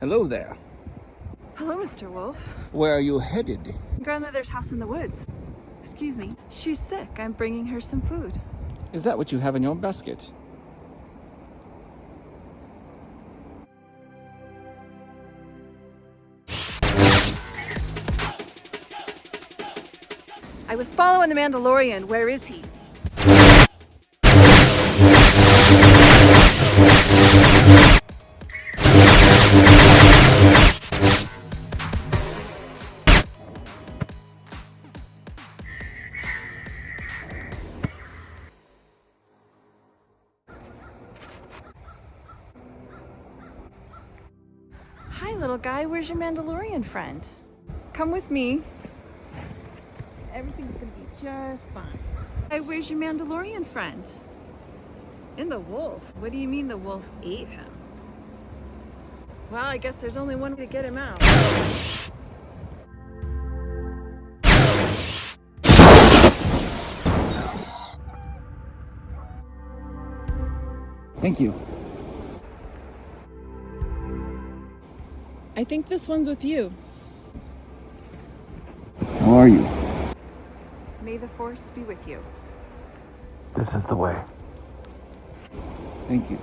Hello there. Hello, Mr. Wolf. Where are you headed? Grandmother's house in the woods. Excuse me. She's sick. I'm bringing her some food. Is that what you have in your basket? I was following the Mandalorian. Where is he? Little guy. Where's your Mandalorian friend? Come with me. Everything's gonna be just fine. Hey, where's your Mandalorian friend? In the wolf. What do you mean the wolf ate him? Well, I guess there's only one way to get him out. Thank you. I think this one's with you. How are you? May the force be with you. This is the way. Thank you.